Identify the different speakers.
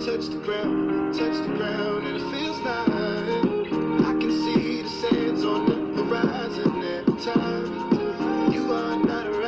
Speaker 1: touch the ground, touch the ground, and it feels nice. I can see the sands on the horizon every time. You are not around.